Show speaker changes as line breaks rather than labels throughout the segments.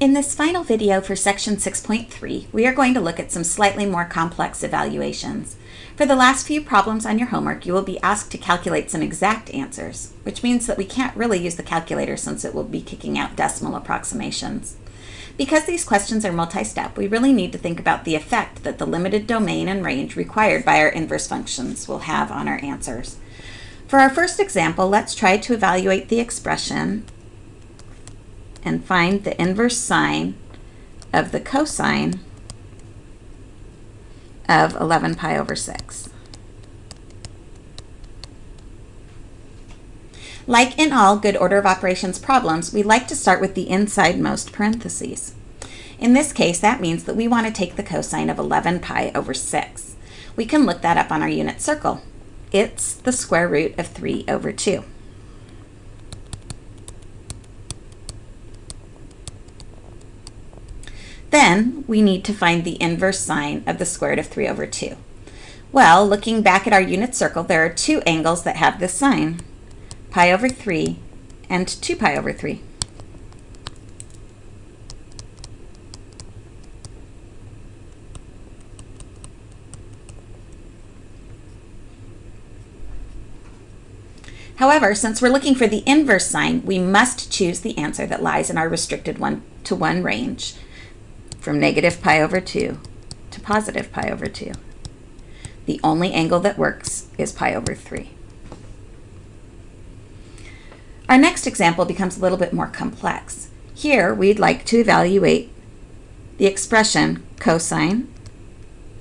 In this final video for section 6.3, we are going to look at some slightly more complex evaluations. For the last few problems on your homework, you will be asked to calculate some exact answers, which means that we can't really use the calculator since it will be kicking out decimal approximations. Because these questions are multi-step, we really need to think about the effect that the limited domain and range required by our inverse functions will have on our answers. For our first example, let's try to evaluate the expression and find the inverse sine of the cosine of 11 pi over 6. Like in all good order of operations problems, we like to start with the insidemost parentheses. In this case, that means that we want to take the cosine of 11 pi over 6. We can look that up on our unit circle. It's the square root of 3 over 2. Then we need to find the inverse sine of the square root of 3 over 2. Well, looking back at our unit circle, there are two angles that have this sine, pi over 3 and 2 pi over 3. However, since we're looking for the inverse sine, we must choose the answer that lies in our restricted 1 to 1 range from negative pi over 2 to positive pi over 2. The only angle that works is pi over 3. Our next example becomes a little bit more complex. Here, we'd like to evaluate the expression cosine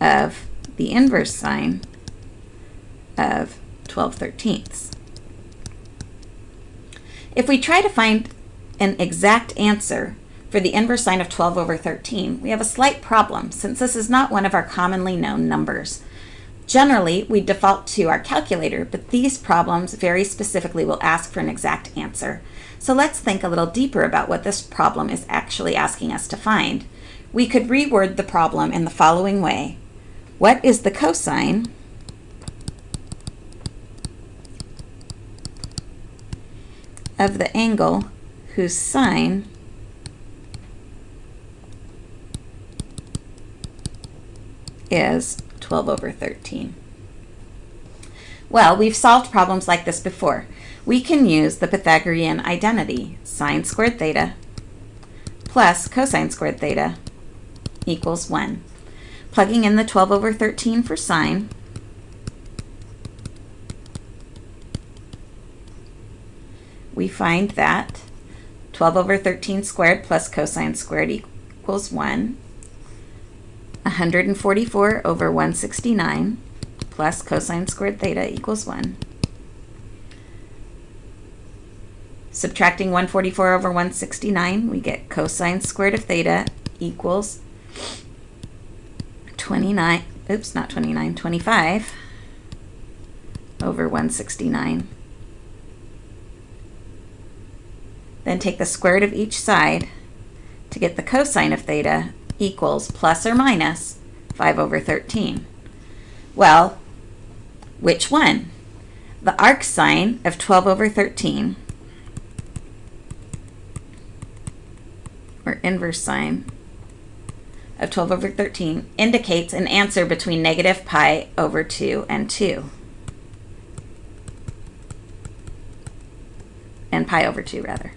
of the inverse sine of 12 thirteenths. If we try to find an exact answer for the inverse sine of 12 over 13, we have a slight problem since this is not one of our commonly known numbers. Generally, we default to our calculator, but these problems very specifically will ask for an exact answer. So let's think a little deeper about what this problem is actually asking us to find. We could reword the problem in the following way. What is the cosine of the angle whose sine is 12 over 13. Well, we've solved problems like this before. We can use the Pythagorean identity, sine squared theta plus cosine squared theta equals 1. Plugging in the 12 over 13 for sine, we find that 12 over 13 squared plus cosine squared equals 1. 144 over 169 plus cosine squared theta equals 1. Subtracting 144 over 169, we get cosine squared of theta equals 29, oops, not 29, 25 over 169. Then take the square root of each side to get the cosine of theta equals plus or minus 5 over 13. Well, which one? The arc sine of 12 over 13, or inverse sine of 12 over 13, indicates an answer between negative pi over 2 and 2. And pi over 2, rather.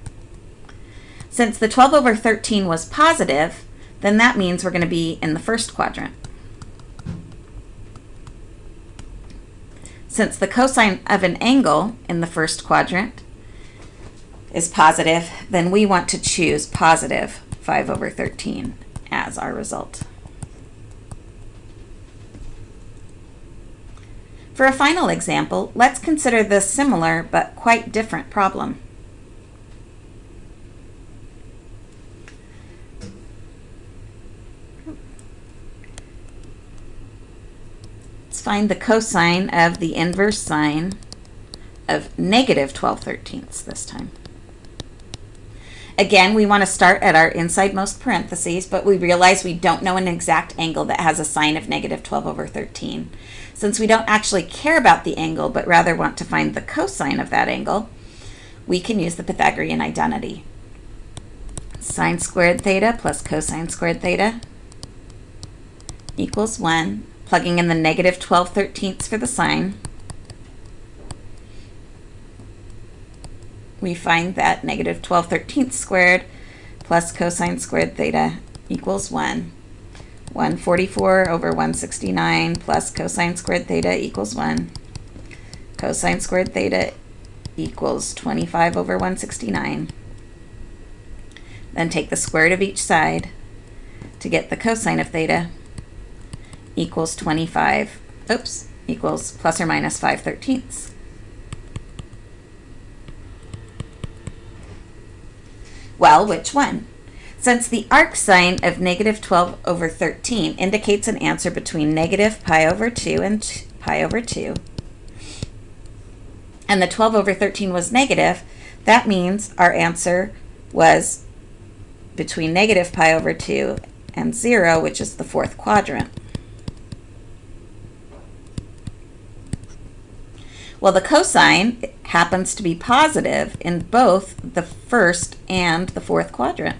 Since the 12 over 13 was positive, then that means we're going to be in the first quadrant. Since the cosine of an angle in the first quadrant is positive, then we want to choose positive 5 over 13 as our result. For a final example, let's consider this similar but quite different problem. Find the cosine of the inverse sine of negative 12 thirteenths this time. Again, we want to start at our insidemost parentheses, but we realize we don't know an exact angle that has a sine of negative 12 over 13. Since we don't actually care about the angle, but rather want to find the cosine of that angle, we can use the Pythagorean identity. sine squared theta plus cosine squared theta equals 1. Plugging in the negative 12 thirteenths for the sine, we find that negative 12 thirteenths squared plus cosine squared theta equals 1. 144 over 169 plus cosine squared theta equals 1. Cosine squared theta equals 25 over 169. Then take the square root of each side to get the cosine of theta equals 25, oops, equals plus or minus 5 thirteenths. Well, which one? Since the arc sine of negative 12 over 13 indicates an answer between negative pi over 2 and pi over 2, and the 12 over 13 was negative, that means our answer was between negative pi over 2 and 0, which is the fourth quadrant. Well, the cosine happens to be positive in both the first and the fourth quadrant,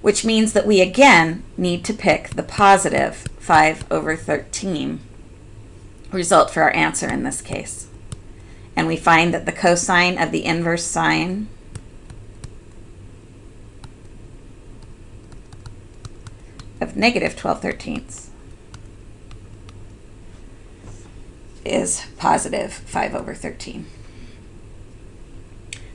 which means that we again need to pick the positive 5 over 13 result for our answer in this case. And we find that the cosine of the inverse sine of negative 12 thirteenths is positive 5 over 13.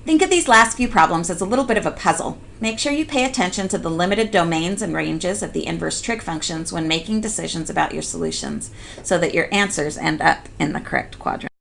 Think of these last few problems as a little bit of a puzzle. Make sure you pay attention to the limited domains and ranges of the inverse trig functions when making decisions about your solutions so that your answers end up in the correct quadrant.